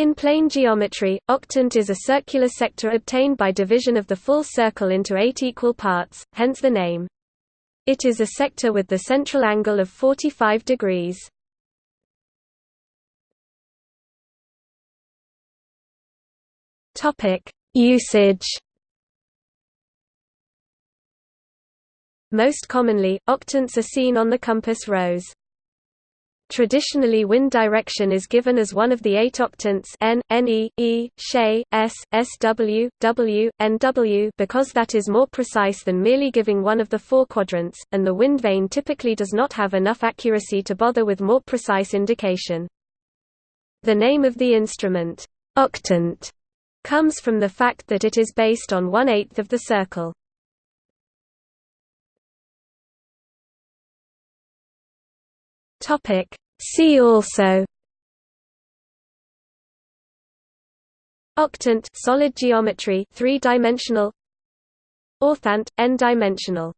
In plane geometry, octant is a circular sector obtained by division of the full circle into eight equal parts, hence the name. It is a sector with the central angle of 45 degrees. Usage Most commonly, octants are seen on the compass rose. Traditionally wind direction is given as one of the eight octants N, Ne, E, She, S, Sw, W, Nw because that is more precise than merely giving one of the four quadrants, and the wind vane typically does not have enough accuracy to bother with more precise indication. The name of the instrument, octant, comes from the fact that it is based on one-eighth of the circle. Topic. See also. Octant solid geometry 3-dimensional Orthant n-dimensional